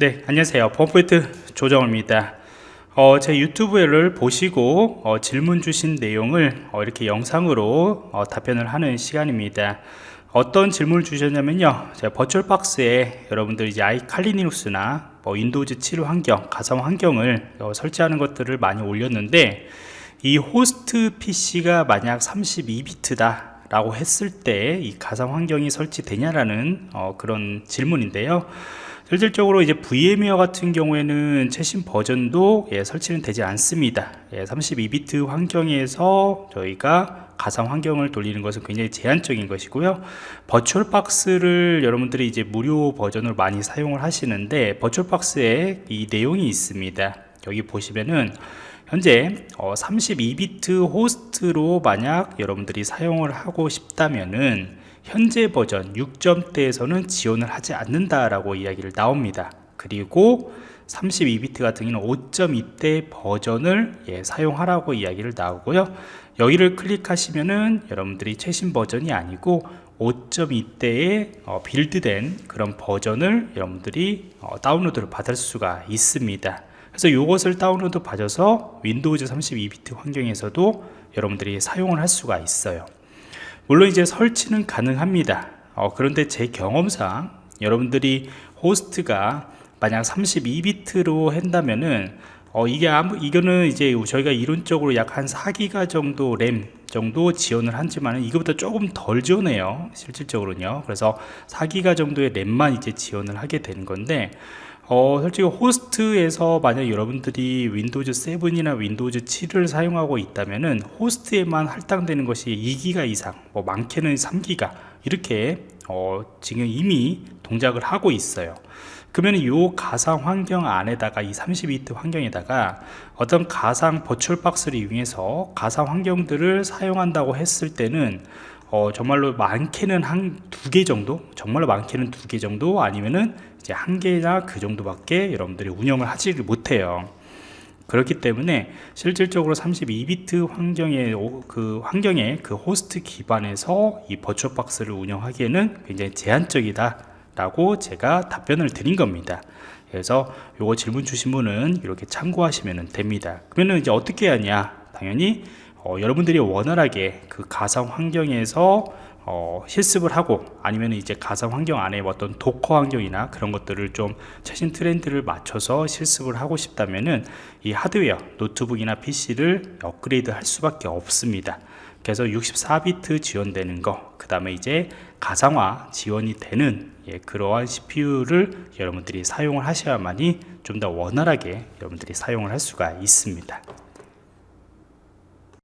네 안녕하세요. 펌포인트 조정호입니다. 어, 제 유튜브를 보시고 어, 질문 주신 내용을 어, 이렇게 영상으로 어, 답변을 하는 시간입니다. 어떤 질문을 주셨냐면요. 제가 버추얼박스에 여러분들 이제 아이칼리 니눅스나 뭐 Windows 7 환경 가상 환경을 어, 설치하는 것들을 많이 올렸는데 이 호스트 PC가 만약 32비트다 라고 했을 때 이 가상 환경이 설치되냐라는 어, 그런 질문인데요. 실질적으로 이제 VMware 같은 경우에는 최신 버전도 예, 설치는 되지 않습니다. 예, 32비트 환경에서 저희가 가상 환경을 돌리는 것은 굉장히 제한적인 것이고요. 버추얼 박스를 여러분들이 이제 무료 버전을 많이 사용을 하시는데 버추얼 박스에 이 내용이 있습니다. 여기 보시면은 현재 어, 32비트 호스트로 만약 여러분들이 사용을 하고 싶다면은 현재 버전 6점대에서는 지원을 하지 않는다라고 이야기를 나옵니다. 그리고 32비트 같은 경우는 5.2대 버전을 예, 사용하라고 이야기를 나오고요. 여기를 클릭하시면은 여러분들이 최신 버전이 아니고 5.2대에 어, 빌드된 그런 버전을 여러분들이 어, 다운로드를 받을 수가 있습니다. 그래서 이것을 다운로드 받아서 Windows 32비트 환경에서도 여러분들이 사용을 할 수가 있어요. 물론 이제 설치는 가능합니다 어, 그런데 제 경험상 여러분들이 호스트가 만약 32비트로 한다면은 어, 이게 아무 이거는 이제 저희가 이론적으로 약 한 4기가 정도 램 정도 지원을 하지만 이거보다 조금 덜 지원해요 실질적으로는요. 그래서 4기가 정도의 램만 이제 지원을 하게 되는 건데 어, 솔직히 호스트에서 만약 여러분들이 Windows 7이나 Windows 7을 사용하고 있다면은 호스트에만 할당되는 것이 2기가 이상 뭐 많게는 3기가 이렇게 어, 지금 이미 동작을 하고 있어요. 그러면 이 가상 환경 안에다가 이 32비트 환경에다가 어떤 가상 버추얼 박스를 이용해서 가상 환경들을 사용한다고 했을 때는 어, 정말로 많게는 한 두 개 정도 정말로 많게는 두 개 정도 아니면은 이제 한 개나 그 정도밖에 여러분들이 운영을 하지 못해요. 그렇기 때문에 실질적으로 32비트 환경의 그 환경의 그 호스트 기반에서 이 버추얼 박스를 운영하기에는 굉장히 제한적이다 라고 제가 답변을 드린 겁니다. 그래서 요거 질문 주신 분은 이렇게 참고하시면 됩니다. 그러면 이제 어떻게 하냐? 당연히 어, 여러분들이 원활하게 그 가상 환경에서 어, 실습을 하고 아니면 이제 가상 환경 안에 어떤 Docker 환경이나 그런 것들을 좀 최신 트렌드를 맞춰서 실습을 하고 싶다면은 이 하드웨어 노트북이나 PC를 업그레이드 할 수밖에 없습니다. 그래서 64비트 지원되는 거 그 다음에 이제 가상화 지원이 되는 예, 그러한 CPU를 여러분들이 사용을 하셔야만이 좀 더 원활하게 여러분들이 사용을 할 수가 있습니다